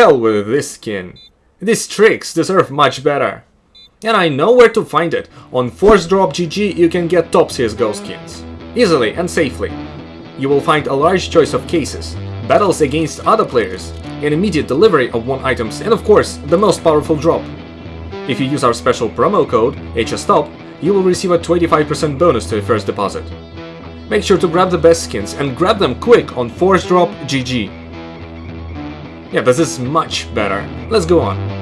hell with this skin. These tricks deserve much better. And I know where to find it. On Force Drop GG you can get top CSGO skins. Easily and safely. You will find a large choice of cases, battles against other players, an immediate delivery of one items, and of course, the most powerful drop. If you use our special promo code, HSTOP, you will receive a 25% bonus to your first deposit. Make sure to grab the best skins and grab them quick on Force Drop GG. Yeah, this is much better. Let's go on.